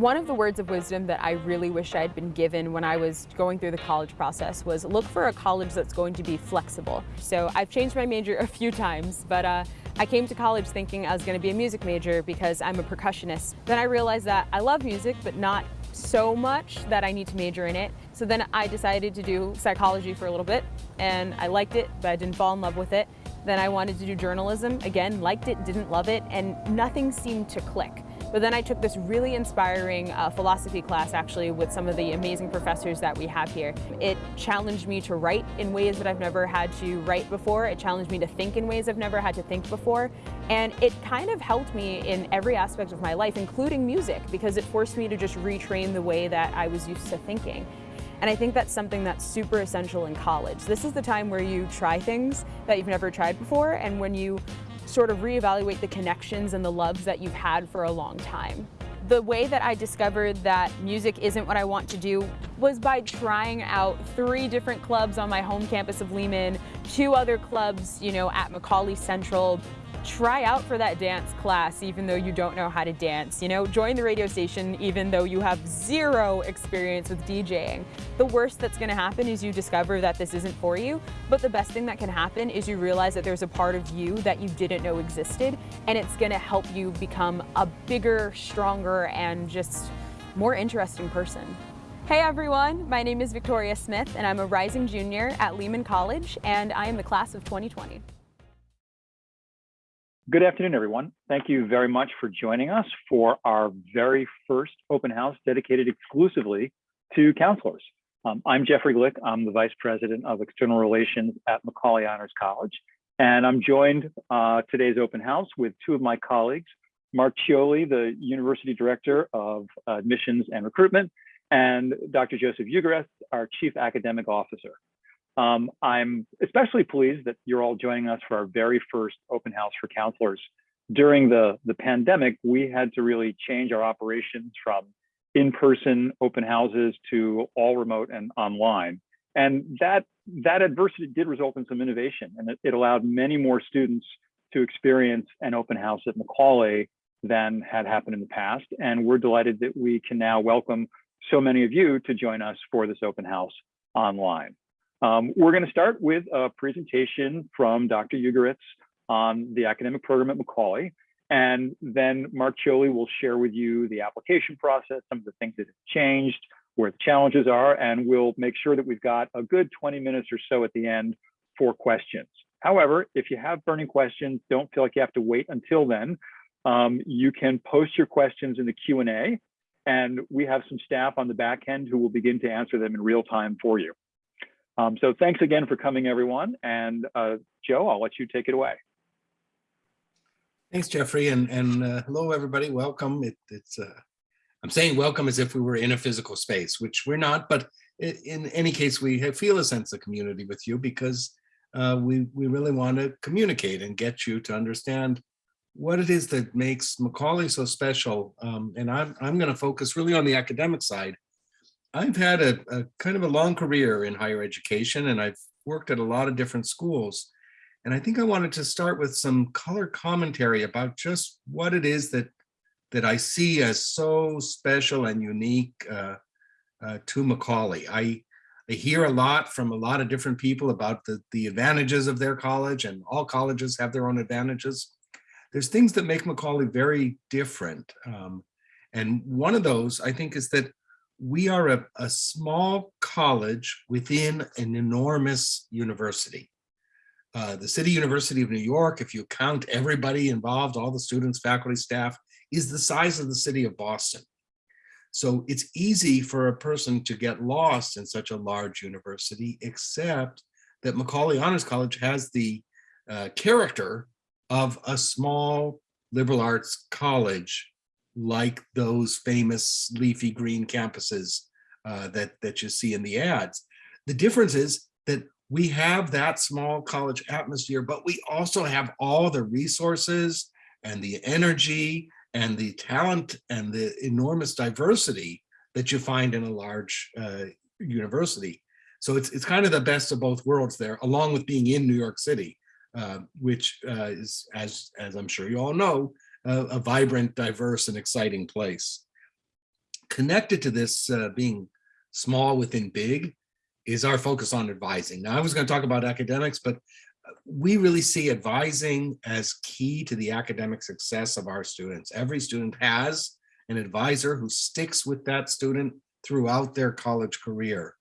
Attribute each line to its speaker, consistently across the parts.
Speaker 1: One of the words of wisdom that I really wish I had been given when I was going through the college process was look for a college that's going to be flexible. So I've changed my major a few times, but uh, I came to college thinking I was going to be a music major because I'm a percussionist. Then I realized that I love music, but not so much that I need to major in it. So then I decided to do psychology for a little bit, and I liked it, but I didn't fall in love with it. Then I wanted to do journalism, again, liked it, didn't love it, and nothing seemed to click. But then I took this really inspiring uh, philosophy class actually with some of the amazing professors that we have here. It challenged me to write in ways that I've never had to write before. It challenged me to think in ways I've never had to think before. And it kind of helped me in every aspect of my life, including music, because it forced me to just retrain the way that I was used to thinking. And I think that's something that's super essential in college. This is the time where you try things that you've never tried before and when you sort of reevaluate the connections and the loves that you've had for a long time. The way that I discovered that music isn't what I want to do was by trying out three different clubs on my home campus of Lehman, two other clubs, you know, at Macaulay Central, try out for that dance class even though you don't know how to dance. You know, join the radio station even though you have zero experience with DJing. The worst that's gonna happen is you discover that this isn't for you, but the best thing that can happen is you realize that there's a part of you that you didn't know existed and it's gonna help you become a bigger, stronger, and just more interesting person. Hey everyone, my name is Victoria Smith and I'm a rising junior at Lehman College and I am the class of 2020.
Speaker 2: Good afternoon, everyone. Thank you very much for joining us for our very first open house dedicated exclusively to counselors. Um, I'm Jeffrey Glick. I'm the Vice President of External Relations at Macaulay Honors College. And I'm joined uh, today's open house with two of my colleagues, Mark Chioli, the University Director of Admissions and Recruitment, and Dr. Joseph Ugoretz, our Chief Academic Officer. Um, I'm especially pleased that you're all joining us for our very first open house for counselors. During the, the pandemic, we had to really change our operations from in-person open houses to all remote and online. And that, that adversity did result in some innovation and it, it allowed many more students to experience an open house at Macaulay than had happened in the past. And we're delighted that we can now welcome so many of you to join us for this open house online. Um, we're going to start with a presentation from Dr. Ugoretz on the academic program at Macaulay. And then Mark Chioli will share with you the application process, some of the things that have changed, where the challenges are, and we'll make sure that we've got a good 20 minutes or so at the end for questions. However, if you have burning questions, don't feel like you have to wait until then. Um, you can post your questions in the Q&A, and we have some staff on the back end who will begin to answer them in real time for you. Um, so thanks again for coming, everyone. And uh, Joe, I'll let you take it away.
Speaker 3: Thanks, Jeffrey, and and uh, hello, everybody. Welcome. It, it's uh, I'm saying welcome as if we were in a physical space, which we're not. But in any case, we feel a sense of community with you because uh, we we really want to communicate and get you to understand what it is that makes Macaulay so special. Um, and I'm I'm going to focus really on the academic side I've had a, a, kind of a long career in higher education and I've worked at a lot of different schools. And I think I wanted to start with some color commentary about just what it is that that I see as so special and unique uh, uh, to Macaulay. I, I hear a lot from a lot of different people about the, the advantages of their college and all colleges have their own advantages. There's things that make Macaulay very different. Um, and one of those I think is that we are a, a small college within an enormous university. Uh, the City University of New York, if you count everybody involved, all the students, faculty, staff, is the size of the city of Boston. So it's easy for a person to get lost in such a large university, except that Macaulay Honors College has the uh, character of a small liberal arts college like those famous leafy green campuses uh, that, that you see in the ads. The difference is that we have that small college atmosphere, but we also have all the resources and the energy and the talent and the enormous diversity that you find in a large uh, university. So it's, it's kind of the best of both worlds there, along with being in New York City, uh, which uh, is, as, as I'm sure you all know, a, a vibrant, diverse, and exciting place. connected to this uh, being small within big is our focus on advising. Now, I was going to talk about academics, but uh, we really see advising as key to the academic success of our students. Every student has an advisor who sticks with that student throughout their college career.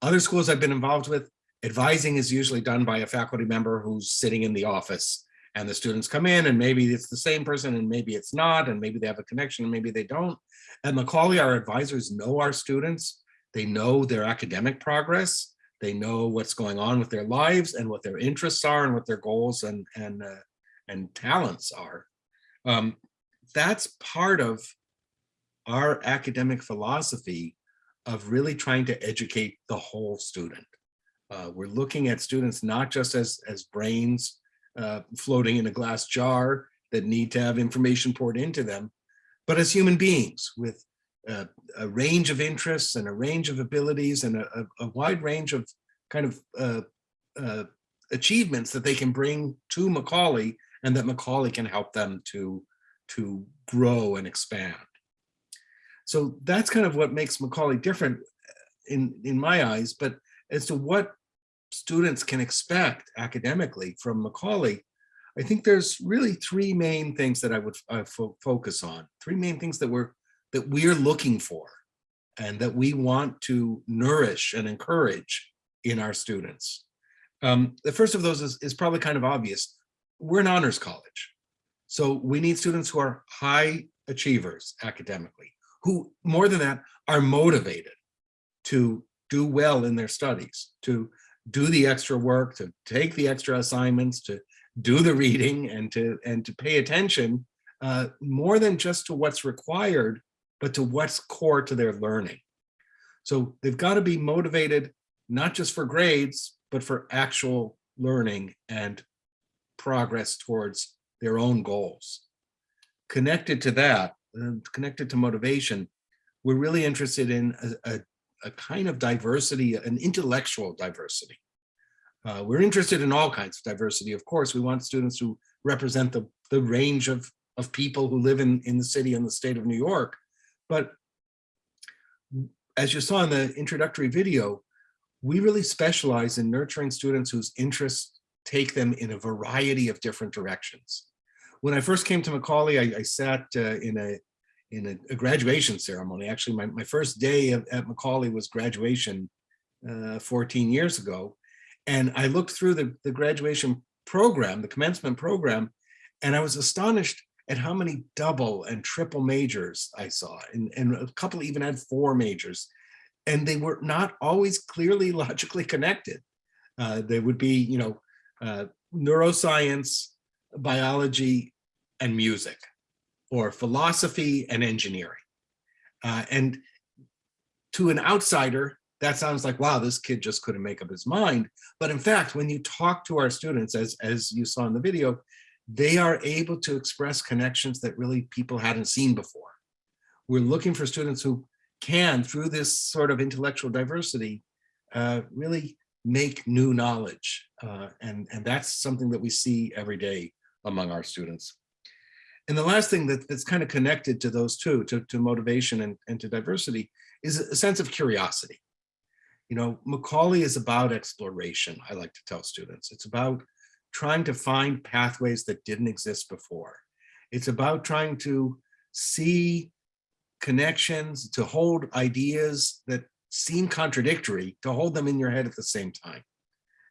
Speaker 3: Other schools I've been involved with, advising is usually done by a faculty member who's sitting in the office and the students come in and maybe it's the same person and maybe it's not and maybe they have a connection and maybe they don't. At Macaulay, our advisors know our students. They know their academic progress. They know what's going on with their lives and what their interests are and what their goals and, and, uh, and talents are. Um, that's part of our academic philosophy of really trying to educate the whole student. Uh, we're looking at students not just as, as brains uh, floating in a glass jar that need to have information poured into them, but as human beings with uh, a range of interests and a range of abilities and a, a, a wide range of kind of uh, uh, achievements that they can bring to Macaulay and that Macaulay can help them to, to grow and expand. So that's kind of what makes Macaulay different in, in my eyes, but as to what students can expect academically from Macaulay, I think there's really three main things that I would uh, fo focus on. Three main things that we're that we're looking for and that we want to nourish and encourage in our students. Um, the first of those is, is probably kind of obvious. We're an honors college. So we need students who are high achievers academically, who more than that are motivated to do well in their studies, to do the extra work, to take the extra assignments, to do the reading and to and to pay attention uh, more than just to what's required, but to what's core to their learning. So they've got to be motivated, not just for grades, but for actual learning and progress towards their own goals. Connected to that, uh, connected to motivation, we're really interested in a, a a kind of diversity, an intellectual diversity. Uh, we're interested in all kinds of diversity. Of course, we want students who represent the, the range of, of people who live in, in the city and the state of New York. But as you saw in the introductory video, we really specialize in nurturing students whose interests take them in a variety of different directions. When I first came to Macaulay, I, I sat uh, in a in a, a, graduation ceremony. Actually, my, my first day of, at Macaulay was graduation uh, 14 years ago. And I looked through the, the graduation program, the commencement program, and I was astonished at how many double and triple majors I saw. And, and a couple even had four majors. And they were not always clearly logically connected. Uh, they would be, you know, uh, neuroscience, biology, and music or philosophy and engineering. Uh, and to an outsider, that sounds like, wow, this kid just couldn't make up his mind. But in fact, when you talk to our students, as, as you saw in the video, they are able to express connections that really people hadn't seen before. We're looking for students who can, through this sort of intellectual diversity, uh, really make new knowledge. Uh, and, and that's something that we see every day among our students. And the last thing that, that's kind of connected to those two, to, to motivation and, and to diversity, is a sense of curiosity. You know, Macaulay is about exploration, I like to tell students. It's about trying to find pathways that didn't exist before. It's about trying to see connections, to hold ideas that seem contradictory, to hold them in your head at the same time,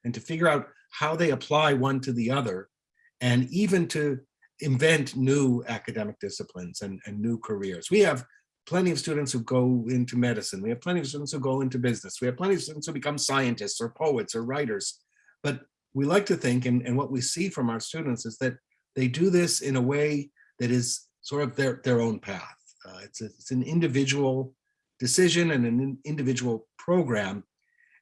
Speaker 3: and to figure out how they apply one to the other, and even to invent new academic disciplines and, and new careers. We have plenty of students who go into medicine. We have plenty of students who go into business. We have plenty of students who become scientists or poets or writers. But we like to think, and, and what we see from our students is that they do this in a way that is sort of their, their own path. Uh, it's, a, it's an individual decision and an individual program.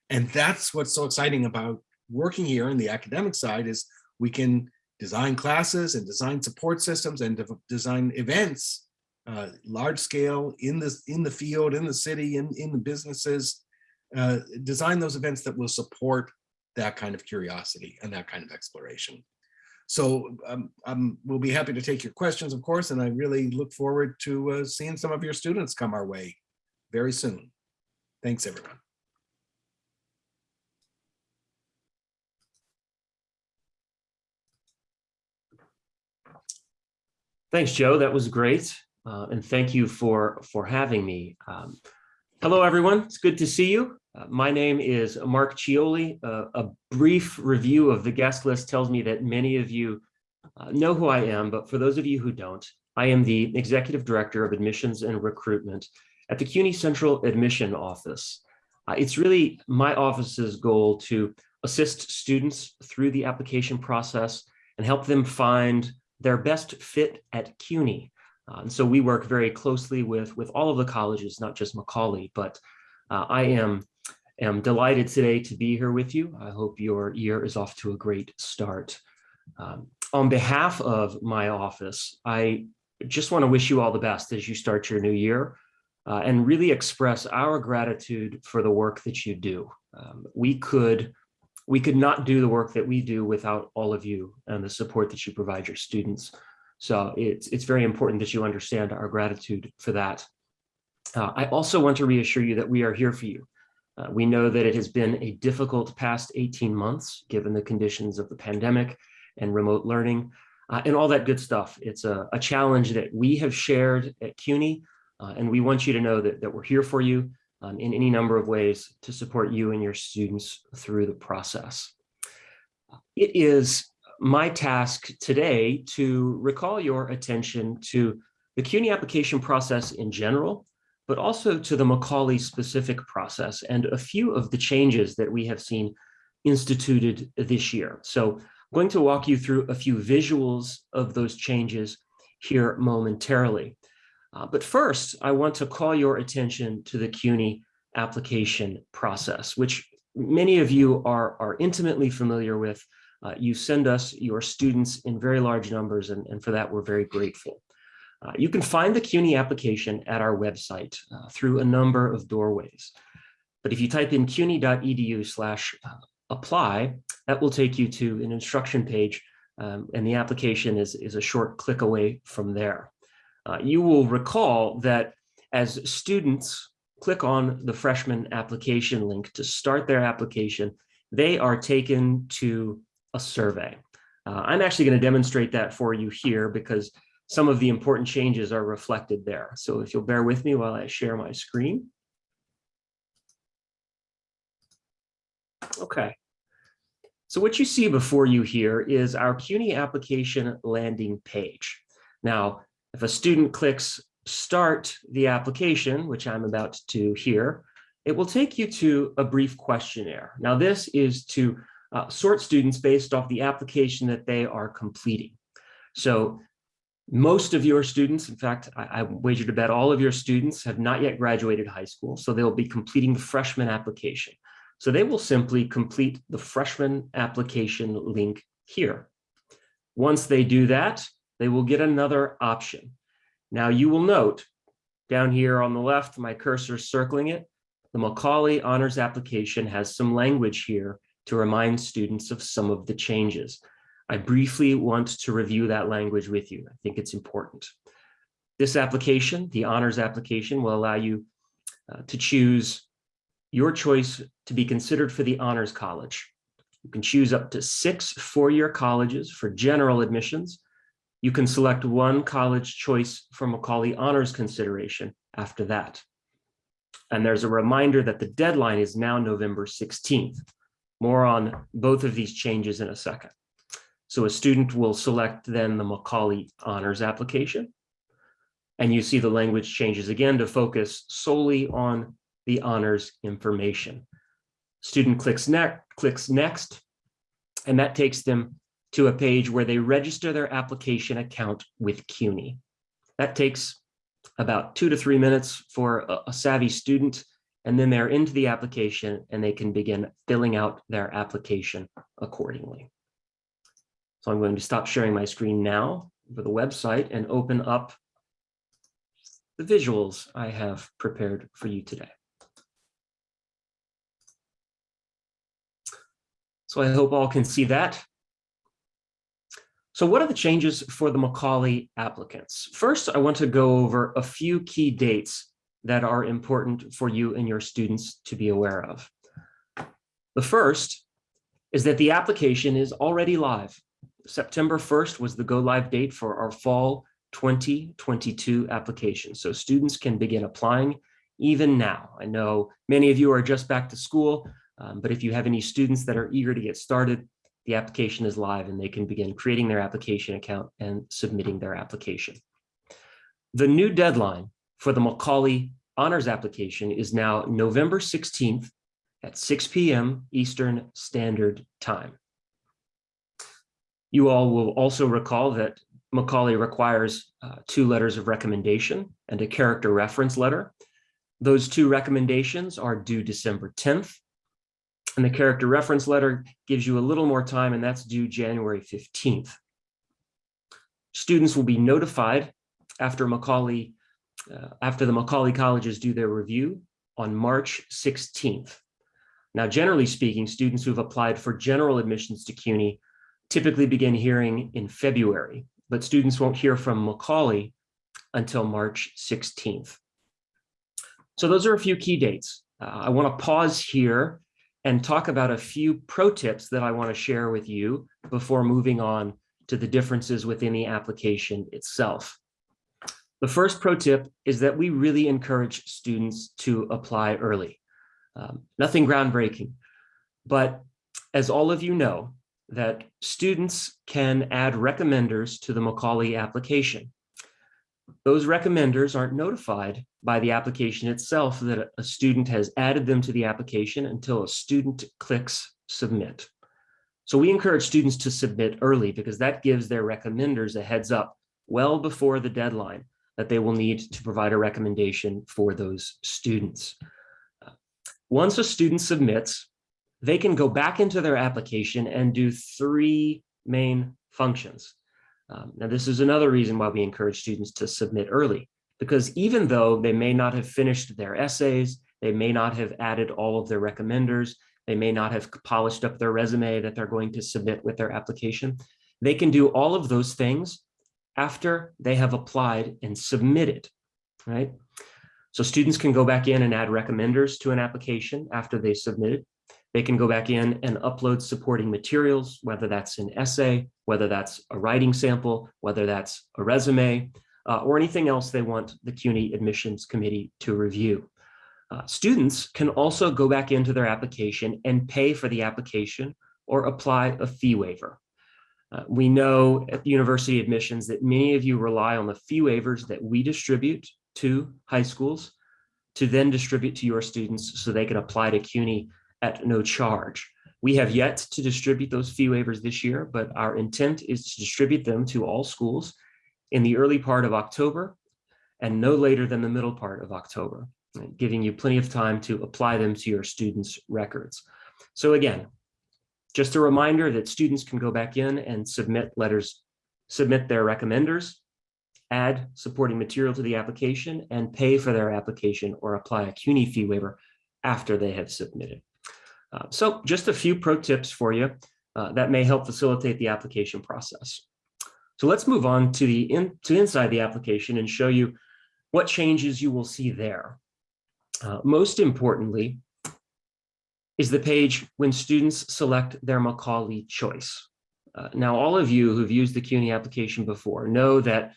Speaker 3: And that's what's so exciting about working here in the academic side is we can design classes and design support systems and design events, uh, large scale in the, in the field, in the city, in, in the businesses, uh, design those events that will support that kind of curiosity and that kind of exploration. So um, um, we'll be happy to take your questions, of course, and I really look forward to uh, seeing some of your students come our way very soon. Thanks, everyone.
Speaker 4: Thanks, Joe. That was great. Uh, and thank you for, for having me. Um, hello, everyone. It's good to see you. Uh, my name is Mark Cioli. Uh, a brief review of the guest list tells me that many of you uh, know who I am, but for those of you who don't, I am the Executive Director of Admissions and Recruitment at the CUNY Central Admission Office. Uh, it's really my office's goal to assist students through the application process and help them find their best fit at CUNY. Uh, and so we work very closely with, with all of the colleges, not just Macaulay, but uh, I am, am delighted today to be here with you. I hope your year is off to a great start. Um, on behalf of my office, I just want to wish you all the best as you start your new year uh, and really express our gratitude for the work that you do. Um, we could we could not do the work that we do without all of you and the support that you provide your students. So it's, it's very important that you understand our gratitude for that. Uh, I also want to reassure you that we are here for you. Uh, we know that it has been a difficult past 18 months, given the conditions of the pandemic and remote learning uh, and all that good stuff. It's a, a, challenge that we have shared at CUNY, uh, and we want you to know that, that we're here for you um, in any number of ways to support you and your students through the process. It is my task today to recall your attention to the CUNY application process in general, but also to the Macaulay specific process and a few of the changes that we have seen instituted this year. So I'm going to walk you through a few visuals of those changes here momentarily. Uh, but first, I want to call your attention to the CUNY application process, which many of you are, are intimately familiar with. Uh, you send us your students in very large numbers, and, and for that, we're very grateful. Uh, you can find the CUNY application at our website uh, through a number of doorways. But if you type in cuny.edu slash uh, apply, that will take you to an instruction page, um, and the application is, is a short click away from there. Uh, you will recall that as students click on the freshman application link to start their application, they are taken to a survey. Uh, I'm actually going to demonstrate that for you here because some of the important changes are reflected there. So if you'll bear with me while I share my screen. Okay. So what you see before you here is our CUNY application landing page. Now, if a student clicks start the application, which I'm about to here, it will take you to a brief questionnaire. Now, this is to uh, sort students based off the application that they are completing. So most of your students, in fact, I, I wager to bet all of your students have not yet graduated high school, so they'll be completing the freshman application. So they will simply complete the freshman application link here. Once they do that, they will get another option. Now you will note down here on the left, my cursor is circling it, the Macaulay Honors application has some language here to remind students of some of the changes. I briefly want to review that language with you. I think it's important. This application, the honors application, will allow you uh, to choose your choice to be considered for the honors college. You can choose up to six four-year colleges for general admissions you can select one college choice for Macaulay honors consideration after that. And there's a reminder that the deadline is now November 16th. More on both of these changes in a second. So a student will select then the Macaulay honors application. And you see the language changes again to focus solely on the honors information. Student clicks, ne clicks next, and that takes them to a page where they register their application account with CUNY. That takes about two to three minutes for a, savvy student, and then they're into the application and they can begin filling out their application accordingly. So I'm going to stop sharing my screen now for the website and open up the visuals I have prepared for you today. So I hope all can see that. So what are the changes for the Macaulay applicants? First, I want to go over a few key dates that are important for you and your students to be aware of. The first is that the application is already live. September 1st was the go live date for our fall 2022 application. So students can begin applying even now. I know many of you are just back to school, um, but if you have any students that are eager to get started, the application is live and they can begin creating their application account and submitting their application. The new deadline for the Macaulay Honors application is now November 16th at 6 p.m. Eastern Standard Time. You all will also recall that Macaulay requires uh, two letters of recommendation and a character reference letter. Those two recommendations are due December 10th. And the character reference letter gives you a little more time and that's due January 15th. Students will be notified after Macaulay, uh, after the Macaulay colleges do their review on March 16th. Now, generally speaking, students who've applied for general admissions to CUNY typically begin hearing in February, but students won't hear from Macaulay until March 16th. So those are a few key dates. Uh, I want to pause here and talk about a few pro tips that I want to share with you before moving on to the differences within the application itself. The first pro tip is that we really encourage students to apply early. Um, nothing groundbreaking, but as all of you know, that students can add recommenders to the Macaulay application. Those recommenders aren't notified by the application itself that a student has added them to the application until a student clicks submit. So we encourage students to submit early because that gives their recommenders a heads up well before the deadline that they will need to provide a recommendation for those students. Once a student submits, they can go back into their application and do three main functions. Um, now, this is another reason why we encourage students to submit early, because even though they may not have finished their essays, they may not have added all of their recommenders, they may not have polished up their resume that they're going to submit with their application, they can do all of those things after they have applied and submitted, right? So students can go back in and add recommenders to an application after they submitted. They can go back in and upload supporting materials, whether that's an essay, whether that's a writing sample, whether that's a resume, uh, or anything else they want the CUNY admissions committee to review. Uh, students can also go back into their application and pay for the application or apply a fee waiver. Uh, we know at the university admissions that many of you rely on the fee waivers that we distribute to high schools to then distribute to your students so they can apply to CUNY at no charge. We have yet to distribute those fee waivers this year, but our intent is to distribute them to all schools in the early part of October and no later than the middle part of October, giving you plenty of time to apply them to your students' records. So again, just a reminder that students can go back in and submit letters, submit their recommenders, add supporting material to the application, and pay for their application or apply a CUNY fee waiver after they have submitted. Uh, so just a few pro tips for you uh, that may help facilitate the application process. So let's move on to the in, to inside the application and show you what changes you will see there. Uh, most importantly is the page when students select their Macaulay choice. Uh, now, all of you who've used the CUNY application before know that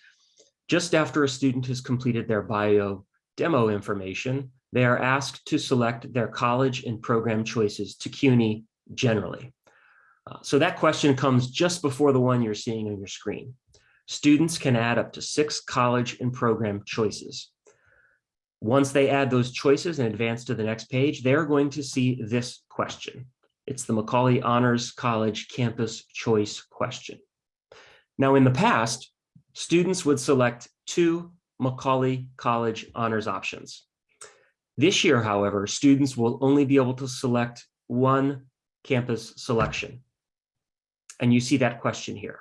Speaker 4: just after a student has completed their bio demo information, they are asked to select their college and program choices to CUNY generally. Uh, so that question comes just before the one you're seeing on your screen. Students can add up to six college and program choices. Once they add those choices and advance to the next page, they're going to see this question. It's the Macaulay Honors College Campus Choice question. Now, in the past, students would select two Macaulay College honors options. This year, however, students will only be able to select one campus selection. And you see that question here.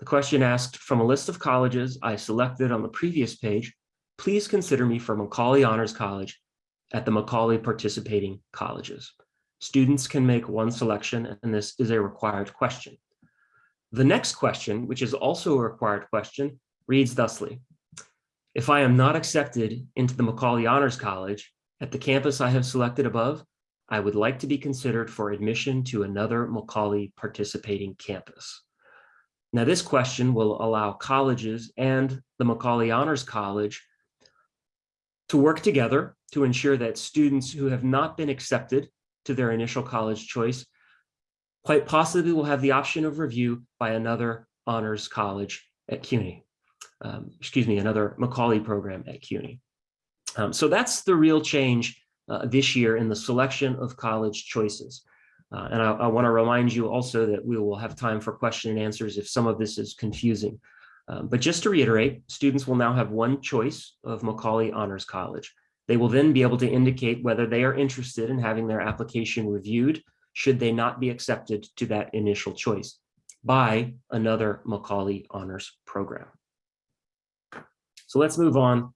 Speaker 4: The question asked from a list of colleges I selected on the previous page, please consider me for Macaulay Honors College at the Macaulay participating colleges. Students can make one selection and this is a required question. The next question, which is also a required question, reads thusly. If I am not accepted into the Macaulay Honors College at the campus I have selected above, I would like to be considered for admission to another Macaulay participating campus. Now, this question will allow colleges and the Macaulay Honors College to work together to ensure that students who have not been accepted to their initial college choice quite possibly will have the option of review by another honors college at CUNY. Um, excuse me, another Macaulay program at CUNY. Um, so that's the real change uh, this year in the selection of college choices. Uh, and I, I want to remind you also that we will have time for question and answers if some of this is confusing. Um, but just to reiterate, students will now have one choice of Macaulay Honors College. They will then be able to indicate whether they are interested in having their application reviewed should they not be accepted to that initial choice by another Macaulay Honors program. So let's move on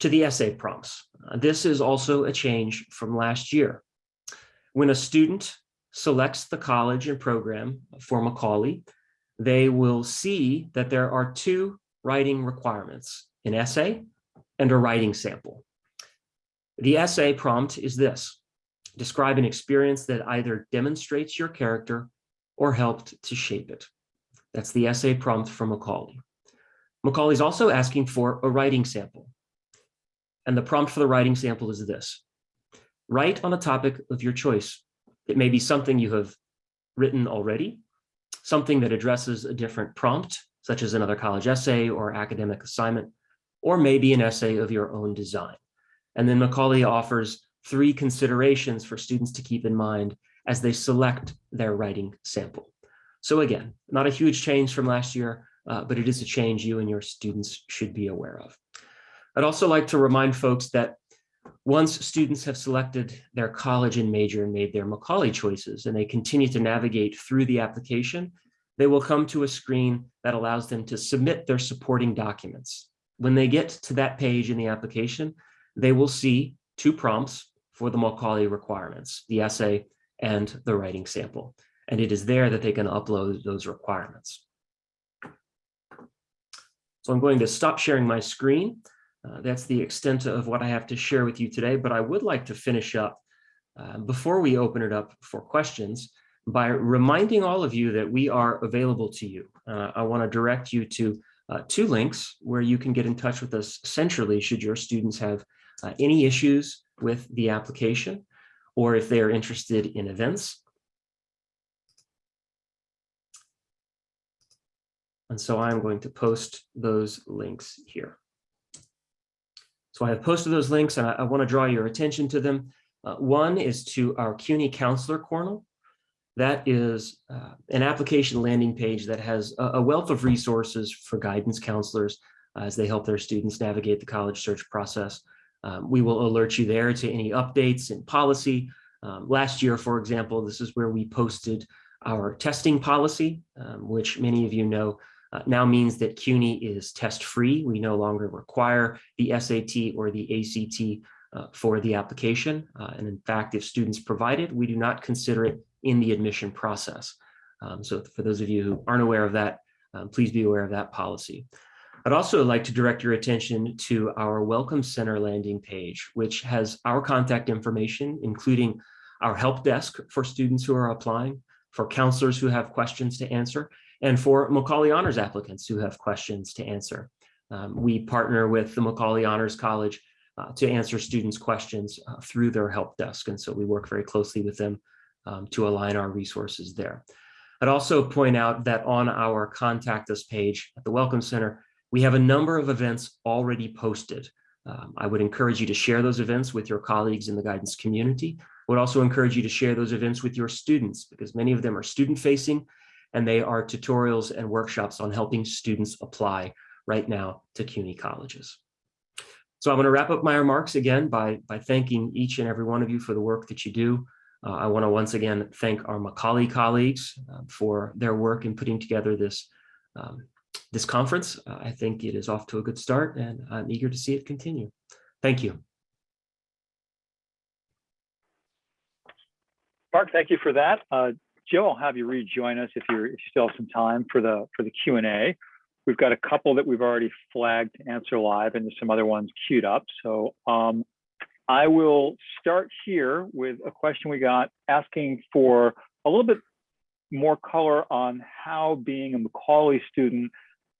Speaker 4: to the essay prompts. Uh, This is also a change from last year. When a student selects the college and program for Macaulay, they will see that there are two writing requirements, an essay and a writing sample. The essay prompt is this, describe an experience that either demonstrates your character or helped to shape it. That's the essay prompt from Macaulay. Macaulay is also asking for a writing sample. And the prompt for the writing sample is this. Write on a topic of your choice. It may be something you have written already, something that addresses a different prompt, such as another college essay or academic assignment, or maybe an essay of your own design. And then Macaulay offers three considerations for students to keep in mind as they select their writing sample. So again, not a huge change from last year, uh, but it is a change you and your students should be aware of. I'd also like to remind folks that once students have selected their college and major and made their Macaulay choices and they continue to navigate through the application, they will come to a screen that allows them to submit their supporting documents. When they get to that page in the application, they will see two prompts for the Macaulay requirements, the essay and the writing sample. And it is there that they can upload those requirements. So I'm going to stop sharing my screen. Uh, that's the extent of what I have to share with you today, but I would like to finish up uh, before we open it up for questions by reminding all of you that we are available to you. Uh, I want to direct you to uh, two links where you can get in touch with us centrally should your students have uh, any issues with the application or if they are interested in events. And so I'm going to post those links here. So I have posted those links and I, I want to draw your attention to them. Uh, one is to our CUNY Counselor Corner. That is uh, an application landing page that has a, a wealth of resources for guidance counselors as they help their students navigate the college search process. Um, we will alert you there to any updates in policy. Um, last year, for example, this is where we posted our testing policy, um, which many of you know uh, now means that CUNY is test free. We no longer require the SAT or the ACT uh, for the application. Uh, and in fact, if students provide it, we do not consider it in the admission process. Um, so for those of you who aren't aware of that, um, please be aware of that policy. I'd also like to direct your attention to our Welcome Center landing page, which has our contact information, including our help desk for students who are applying, for counselors who have questions to answer, and for Macaulay Honors applicants who have questions to answer. Um, we partner with the Macaulay Honors College uh, to answer students' questions uh, through their help desk. And so we work very closely with them um, to align our resources there. I'd also point out that on our contact us page at the Welcome Center, we have a number of events already posted. Um, I would encourage you to share those events with your colleagues in the guidance community. I would also encourage you to share those events with your students because many of them are student facing and they are tutorials and workshops on helping students apply right now to CUNY colleges. So I'm going to wrap up my remarks again by, by thanking each and every one of you for the work that you do. Uh, I want to once again thank our Macaulay colleagues uh, for their work in putting together this, um, this conference. Uh, I think it is off to a good start and I'm eager to see it continue. Thank you.
Speaker 2: Mark, thank you for that. Joe, I'll have you rejoin us if you're if you still have some time for the for the Q and A. We've got a couple that we've already flagged to answer live and there's some other ones queued up. So um, I will start here with a question we got asking for a little bit more color on how being a Macaulay student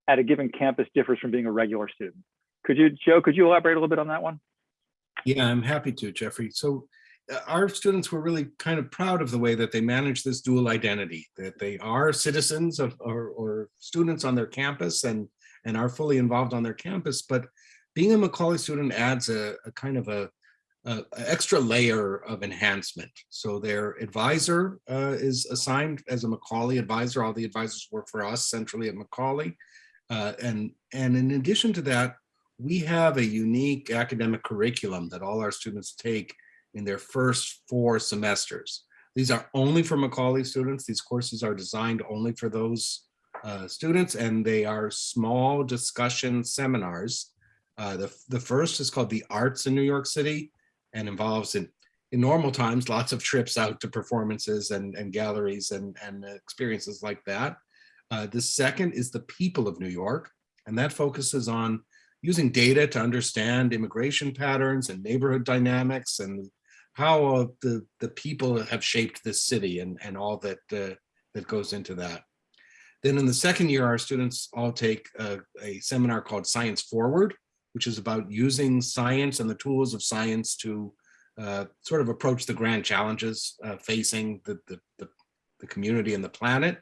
Speaker 2: at a given campus differs from being a regular student. Could you, Joe, could you elaborate a little bit on that one?
Speaker 3: Yeah, I'm happy to, Jeffrey. So our students were really kind of proud of the way that they manage this dual identity, that they are citizens of or, or students on their campus and, and are fully involved on their campus. But being a Macaulay student adds a, a kind of a, a, extra layer of enhancement. So their advisor uh, is assigned as a Macaulay advisor. All the advisors work for us centrally at Macaulay. Uh, and, and in addition to that, we have a unique academic curriculum that all our students take in their first four semesters. These are only for Macaulay students. These courses are designed only for those uh, students and they are small discussion seminars. Uh, the, the first is called the Arts in New York City and involves in, in normal times, lots of trips out to performances and, and galleries and, and experiences like that. Uh, the second is the people of New York, and that focuses on using data to understand immigration patterns and neighborhood dynamics and how the, the people have shaped this city and, and all that, uh, that goes into that. Then in the second year, our students all take a, a, seminar called Science Forward, which is about using science and the tools of science to uh, sort of approach the grand challenges uh, facing the, the, the, the community and the planet.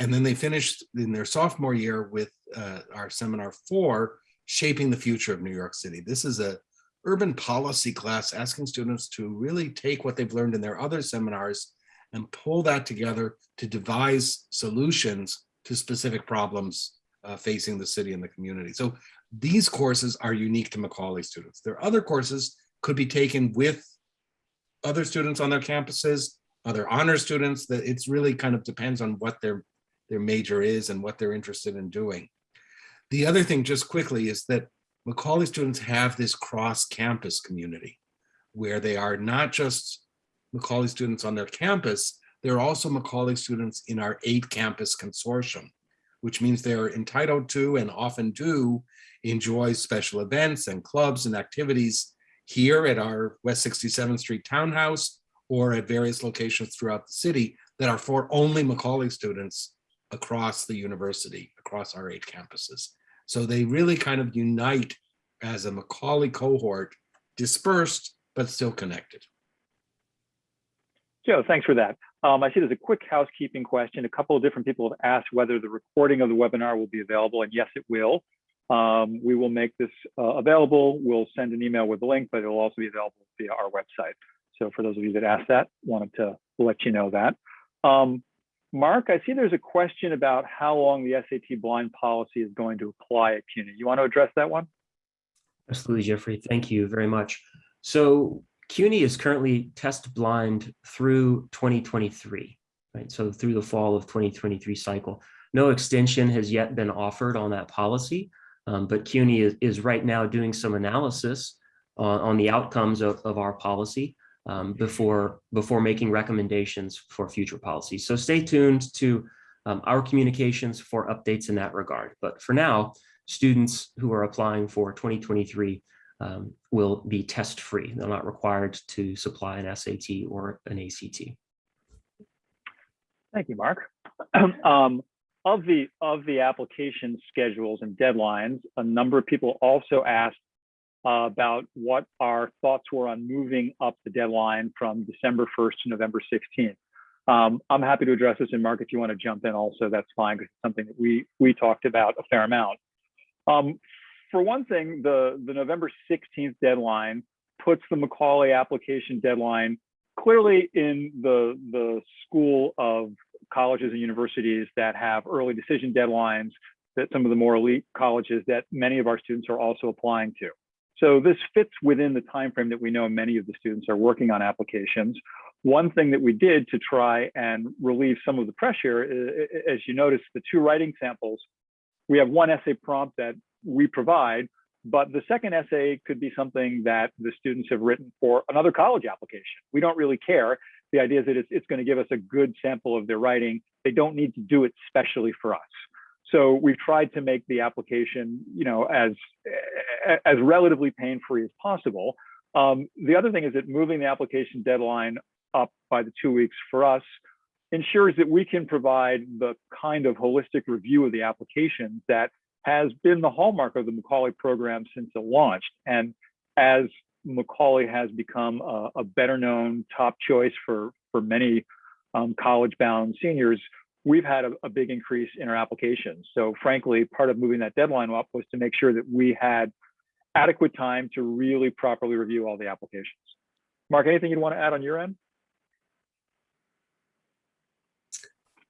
Speaker 3: And then they finished in their sophomore year with uh, our seminar four, Shaping the Future of New York City. This is a urban policy class asking students to really take what they've learned in their other seminars and pull that together to devise solutions to specific problems uh, facing the city and the community. So these courses are unique to Macaulay students. Their other courses could be taken with other students on their campuses, other honor students, that it's really kind of depends on what their, their major is and what they're interested in doing. The other thing just quickly is that Macaulay students have this cross-campus community where they are not just Macaulay students on their campus, they're also Macaulay students in our eight campus consortium, which means they're entitled to and often do enjoy special events and clubs and activities here at our West 67th Street Townhouse or at various locations throughout the city that are for only Macaulay students across the university, across our eight campuses. So they really kind of unite as a Macaulay cohort, dispersed, but still connected.
Speaker 2: Joe, thanks for that. Um, I see there's a quick housekeeping question. A couple of different people have asked whether the recording of the webinar will be available, and yes, it will. Um, we will make this uh, available. We'll send an email with the link, but it'll also be available via our website. So for those of you that asked that, wanted to let you know that. Um, Mark, I see there's a question about how long the SAT blind policy is going to apply at CUNY. You want to address that one?
Speaker 4: Absolutely, Jeffrey. Thank you very much. So CUNY is currently test blind through 2023, right? So through the fall of 2023 cycle. No extension has yet been offered on that policy, um, but CUNY is, is right now doing some analysis on, on the outcomes of, of our policy um, before, before making recommendations for future policies. So stay tuned to um, our communications for updates in that regard. But for now, students who are applying for 2023 um, will be test free. They're not required to supply an SAT or an ACT.
Speaker 2: Thank you, Mark. um, of the of the application schedules and deadlines, a number of people also asked uh, about what our thoughts were on moving up the deadline from December 1st to November 16th. Um, I'm happy to address this, and Mark, if you want to jump in also, that's fine, because it's something that we we talked about a fair amount. Um, for one thing, the, the November 16th deadline puts the Macaulay application deadline clearly in the, the school of colleges and universities that have early decision deadlines, that some of the more elite colleges that many of our students are also applying to. So this fits within the time frame that we know many of the students are working on applications. One thing that we did to try and relieve some of the pressure, as you notice, the two writing samples, we have one essay prompt that we provide, but the second essay could be something that the students have written for another college application. We don't really care. The idea is that it's, it's going to give us a good sample of their writing. They don't need to do it specially for us. So we've tried to make the application, you know, as as relatively pain-free as possible. Um, the other thing is that moving the application deadline up by the two weeks for us ensures that we can provide the kind of holistic review of the applications that has been the hallmark of the Macaulay program since it launched. And as Macaulay has become a, a better known top choice for, for many um, college bound seniors, we've had a, a big increase in our applications. So frankly, part of moving that deadline up was to make sure that we had adequate time to really properly review all the applications. Mark, anything you'd want to add on your end?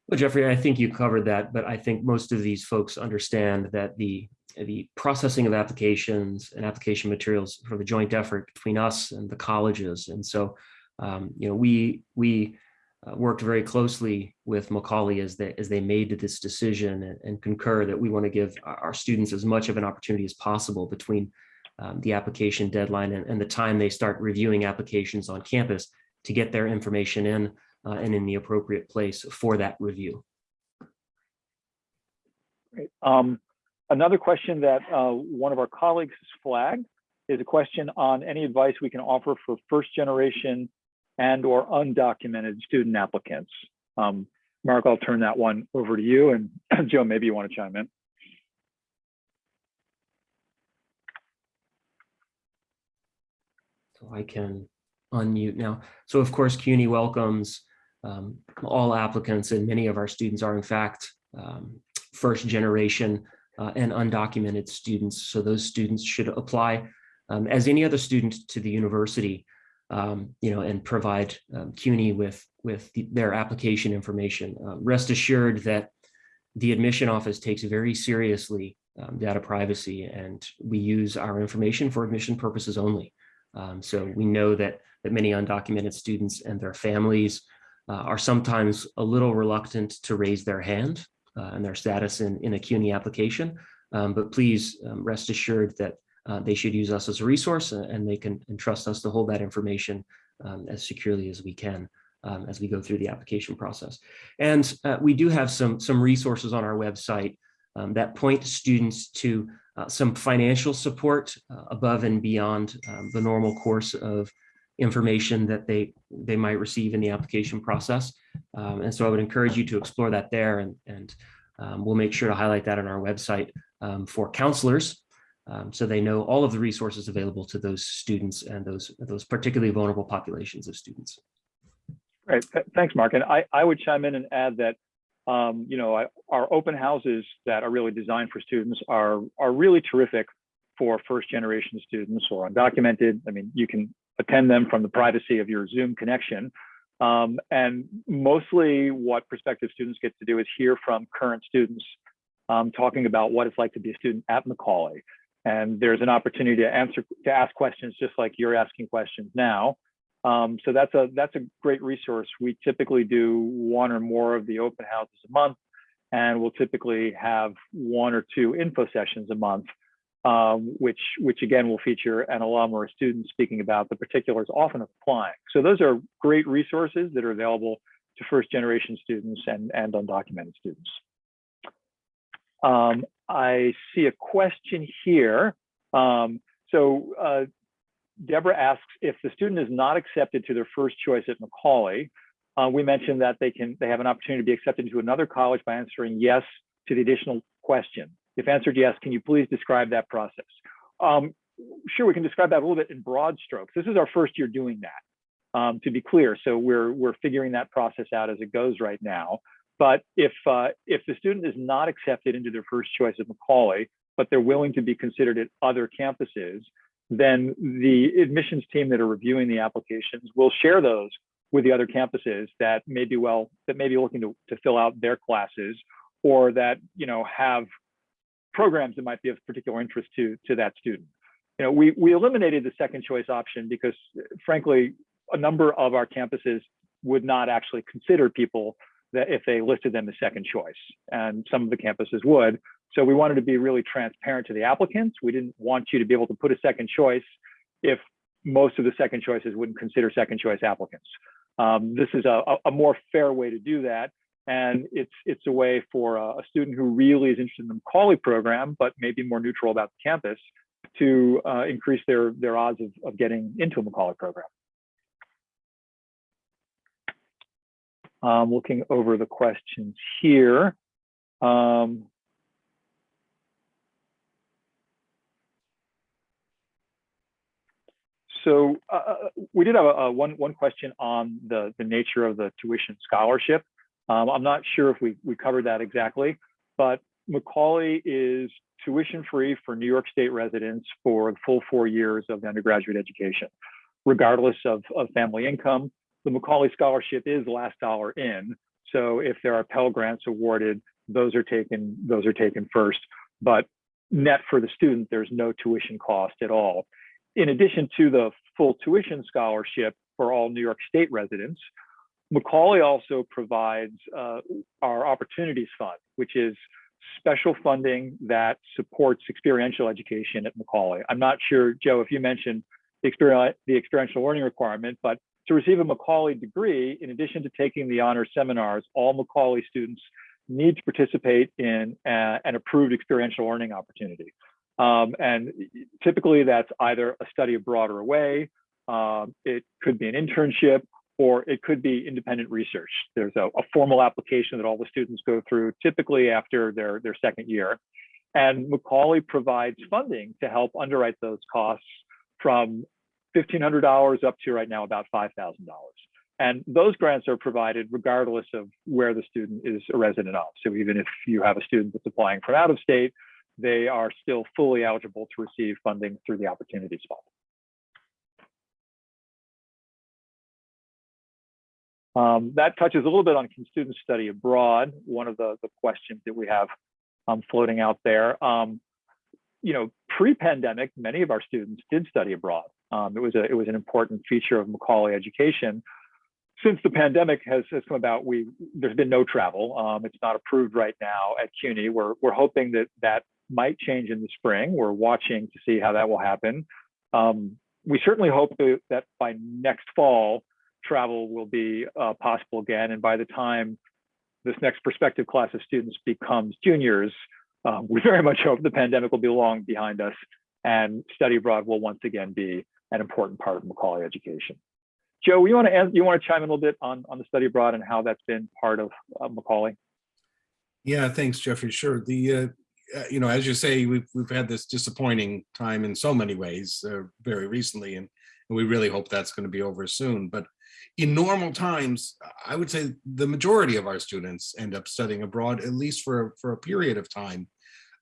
Speaker 4: Well, Jeffrey, I think you covered that, but I think most of these folks understand that the the processing of applications and application materials for the joint effort between us and the colleges. And so, um, you know, we we uh, worked very closely with Macaulay as they as they made this decision and, and concur that we want to give our, students as much of an opportunity as possible between um, the application deadline and, and the time they start reviewing applications on campus to get their information in uh, and in the appropriate place for that review.
Speaker 2: Great. Um, another question that uh, one of our colleagues has flagged is a question on any advice we can offer for first generation and or undocumented student applicants. Um, Mark, I'll turn that one over to you and Joe, maybe you want to chime in.
Speaker 4: So I can unmute now. So of course, CUNY welcomes um, all applicants and many of our students are in fact um, first generation uh, and undocumented students. So those students should apply um, as any other student to the university, um, you know, and provide um, CUNY with, with the, their application information. Uh, rest assured that the admission office takes very seriously um, data privacy and we use our information for admission purposes only. Um, so we know that, that many undocumented students and their families uh, are sometimes a little reluctant to raise their hand uh, and their status in, in a CUNY application. Um, but please um, rest assured that uh, they should use us as a resource and they can entrust us to hold that information um, as securely as we can um, as we go through the application process. And uh, we do have some, some resources on our website um, that point students to uh, some financial support uh, above and beyond um, the normal course of information that they they might receive in the application process. Um, and so I would encourage you to explore that there and, and um, we'll make sure to highlight that on our website for counselors um, so they know all of the resources available to those students and those those particularly vulnerable populations of students.
Speaker 2: Right. thanks, Mark. And I, I would chime in and add that um, you know, I, our open houses that are really designed for students are, are really terrific for first generation students or undocumented. I mean, you can attend them from the privacy of your Zoom connection. Um, and mostly what prospective students get to do is hear from current students um, talking about what it's like to be a student at Macaulay. And there's an opportunity to answer, to ask questions just like you're asking questions now. Um, so that's a that's a great resource. We typically do one or more of the open houses a month, and we'll typically have one or two info sessions a month, um, which which again will feature an alum or a student speaking about the particulars, often applying. So those are great resources that are available to first generation students and and undocumented students. Um, I see a question here. Um, so uh, Deborah asks if the student is not accepted to their first choice at Macaulay, uh, we mentioned that they can they have an opportunity to be accepted to another college by answering yes to the additional question. If answered yes, can you please describe that process? Um, sure, we can describe that a little bit in broad strokes. This is our first year doing that, um, to be clear. So we're we're figuring that process out as it goes right now. But if uh, if the student is not accepted into their first choice at Macaulay, but they're willing to be considered at other campuses, then the admissions team that are reviewing the applications will share those with the other campuses that may be well that may be looking to, to fill out their classes or that you know have programs that might be of particular interest to to that student. You know we we eliminated the second choice option because frankly a number of our campuses would not actually consider people that if they listed them as second choice and some of the campuses would so we wanted to be really transparent to the applicants. We didn't want you to be able to put a second choice if most of the second choices wouldn't consider second choice applicants. Um, this is a, a, more fair way to do that. And it's, it's a way for a, a student who really is interested in the Macaulay program, but maybe more neutral about the campus to uh, increase their, their odds of, of getting into a Macaulay program. Um, looking over the questions here. Um, so uh, we did have a, a one, one question on the, the nature of the tuition scholarship. Um, I'm not sure if we, we covered that exactly, but Macaulay is tuition free for New York State residents for the full four years of undergraduate education, regardless of, of family income. The Macaulay scholarship is last dollar in. So if there are Pell Grants awarded, those are taken, those are taken first. But net for the student, there's no tuition cost at all. In addition to the full tuition scholarship for all New York State residents, Macaulay also provides uh, our Opportunities Fund, which is special funding that supports experiential education at Macaulay. I'm not sure, Joe, if you mentioned the, experiential learning requirement, but to receive a Macaulay degree, in addition to taking the honors seminars, all Macaulay students need to participate in a, an approved experiential learning opportunity. Um, and typically that's either a study abroad or away, um, it could be an internship, or it could be independent research. There's a, a, formal application that all the students go through typically after their, their second year. And Macaulay provides funding to help underwrite those costs from $1,500 up to right now about $5,000. And those grants are provided regardless of where the student is a resident of. So even if you have a student that's applying from out of state, they are still fully eligible to receive funding through the Opportunities Fund. Um, that touches a little bit on can students study abroad, one of the, the questions that we have um, floating out there. Um, you know, pre-pandemic, many of our students did study abroad. Um, it was a it was an important feature of Macaulay education. Since the pandemic has, has come about, we there's been no travel. Um, it's not approved right now at CUNY. We're we're hoping that that might change in the spring. We're watching to see how that will happen. Um, we certainly hope that, that by next fall, travel will be uh, possible again. And by the time this next prospective class of students becomes juniors, um, we very much hope the pandemic will be long behind us and study abroad will once again be an important part of Macaulay education. Joe, you want to you want to chime in a little bit on, on the study abroad and how that's been part of uh, Macaulay?
Speaker 3: Yeah, thanks, Jeffrey. Sure. The uh, uh, you know, as you say, we've we've had this disappointing time in so many ways uh, very recently, and, and we really hope that's going to be over soon. But in normal times, I would say the majority of our students end up studying abroad, at least for, for a period of time.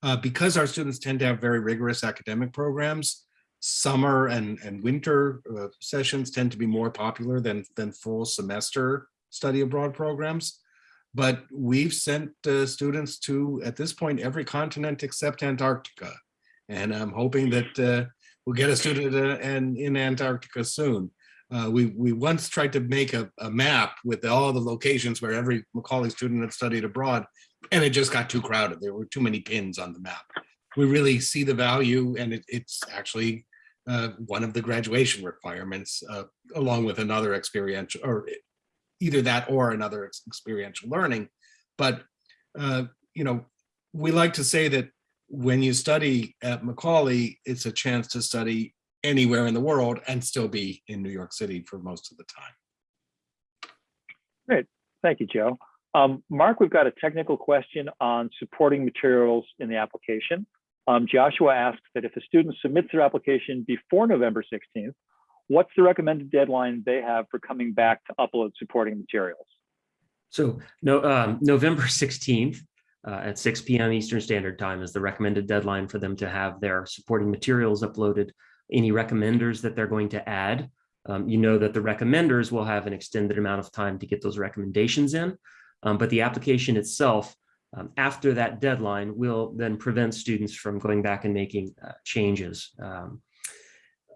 Speaker 3: Uh, because our students tend to have very rigorous academic programs, summer and, and winter uh, sessions tend to be more popular than, than full semester study abroad programs. But we've sent uh, students to, at this point, every continent except Antarctica. And I'm hoping that uh, we'll get a student uh, in, in Antarctica soon. Uh, we, we once tried to make a, a, map with all the locations where every Macaulay student had studied abroad, and it just got too crowded. There were too many pins on the map. We really see the value, and it, it's actually uh, one of the graduation requirements, uh, along with another experiential, or either that or another experiential learning. But, uh, you know, we like to say that when you study at Macaulay, it's a chance to study anywhere in the world and still be in New York City for most of the time.
Speaker 2: Great, thank you, Joe. Um, Mark, we've got a technical question on supporting materials in the application. Um, Joshua asks that if a student submits their application before November 16th, what's the recommended deadline they have for coming back to upload supporting materials?
Speaker 4: So no, um, November 16th uh, at 6 p.m. Eastern Standard Time is the recommended deadline for them to have their supporting materials uploaded any recommenders that they're going to add. Um, you know that the recommenders will have an extended amount of time to get those recommendations in, um, but the application itself, um, after that deadline, will then prevent students from going back and making uh, changes. Um,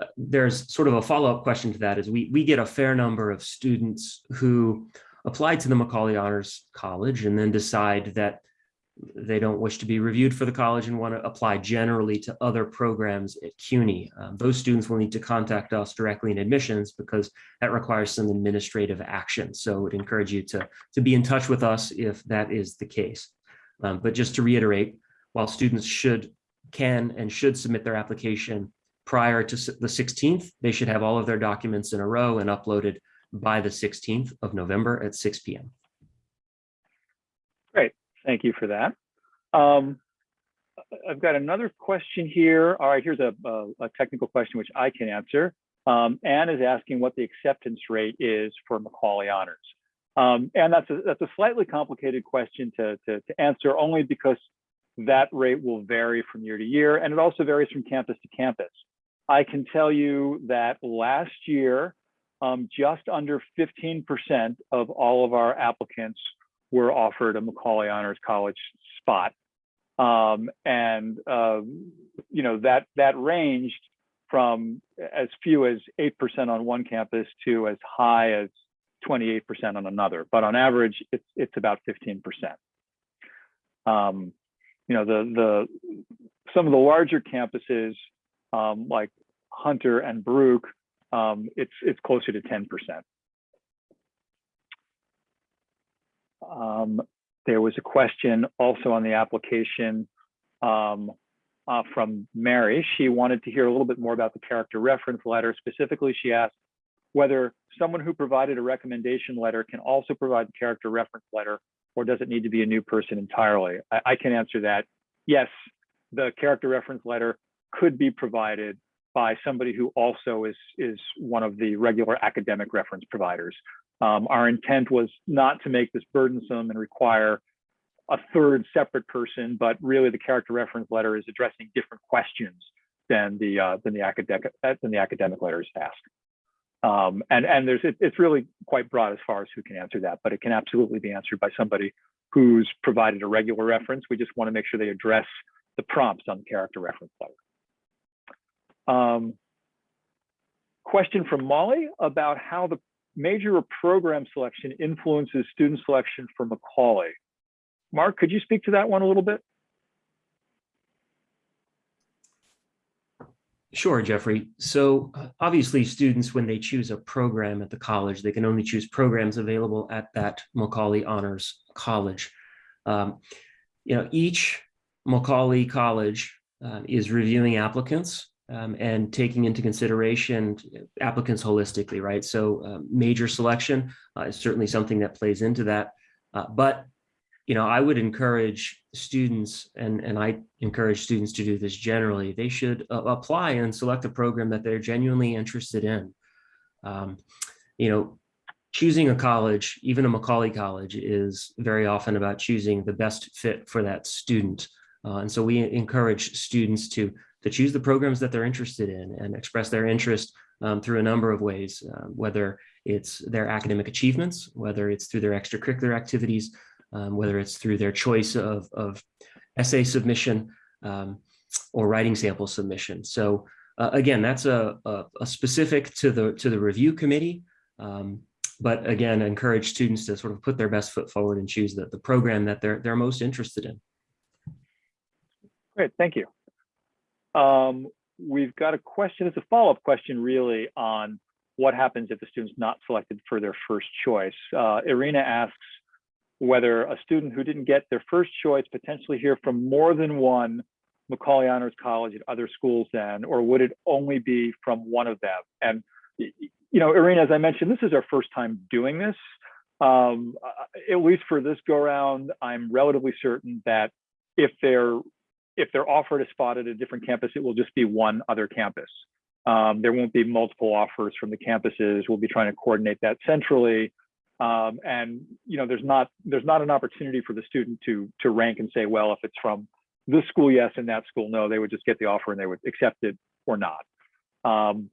Speaker 4: uh, there's sort of a follow-up question to that is we, we get a fair number of students who apply to the Macaulay Honors College and then decide that they don't wish to be reviewed for the college and want to apply generally to other programs at CUNY. Um, those students will need to contact us directly in admissions because that requires some administrative action. So I would encourage you to, to be in touch with us if that is the case. Um, but just to reiterate, while students should, can and should submit their application prior to the 16th, they should have all of their documents in a row and uploaded by the 16th of November at 6 PM.
Speaker 2: Great, thank you for that. Um, I've got another question here. All right, here's a, a, a technical question which I can answer. Um, Anne is asking what the acceptance rate is for Macaulay Honors. Um, and that's a, that's a slightly complicated question to, to, to answer only because that rate will vary from year to year and it also varies from campus to campus. I can tell you that last year, um, just under 15% of all of our applicants were offered a Macaulay Honors College spot. Um, and, um, you know, that, that ranged from as few as 8% on one campus to as high as 28% on another. But on average, it's, it's about 15%. Um, you know, the, the, some of the larger campuses, um, like Hunter and Brook, um, it's, it's closer to 10%. Um, there was a question also on the application um, uh, from Mary. She wanted to hear a little bit more about the character reference letter. Specifically, she asked whether someone who provided a recommendation letter can also provide the character reference letter, or does it need to be a new person entirely? I, I can answer that. Yes, the character reference letter could be provided by somebody who also is, is one of the regular academic reference providers. Um, our intent was not to make this burdensome and require a third separate person, but really the character reference letter is addressing different questions than the uh, than the academic than the academic letters ask. Um, and and there's it, it's really quite broad as far as who can answer that, but it can absolutely be answered by somebody who's provided a regular reference. We just want to make sure they address the prompts on the character reference letter. Um, question from Molly about how the major program selection influences student selection for Macaulay. Mark, could you speak to that one a little bit?
Speaker 4: Sure, Jeffrey. So uh, obviously, students, when they choose a program at the college, they can only choose programs available at that Macaulay Honors College. Um, you know, each Macaulay College uh, is reviewing applicants um, and taking into consideration applicants holistically, right? So uh, major selection uh, is certainly something that plays into that. Uh, but you know, I would encourage students, and, and I encourage students to do this generally, they should uh, apply and select a program that they're genuinely interested in. Um, you know, choosing a college, even a Macaulay College, is very often about choosing the best fit for that student. Uh, and so we encourage students to, to choose the programs that they're interested in and express their interest um, through a number of ways, uh, whether it's their academic achievements, whether it's through their extracurricular activities, um, whether it's through their choice of, of essay submission um, or writing sample submission. So uh, again, that's a, a, a, specific to the to the review committee. Um, but again, encourage students to sort of put their best foot forward and choose the, the program that they're they're most interested in.
Speaker 2: Great, thank you. Um, we've got a question, it's a follow-up question really on what happens if the student's not selected for their first choice. Uh, Irina asks whether a student who didn't get their first choice potentially hear from more than one Macaulay Honors College at other schools then, or would it only be from one of them? And, you know, Irina, as I mentioned, this is our first time doing this. Um, at least for this go round, I'm relatively certain that if they're if they're offered a spot at a different campus, it will just be one other campus. Um, there won't be multiple offers from the campuses. We'll be trying to coordinate that centrally. Um, and you know, there's not there's not an opportunity for the student to to rank and say, well, if it's from this school, yes, and that school, no. They would just get the offer and they would accept it or not. Um,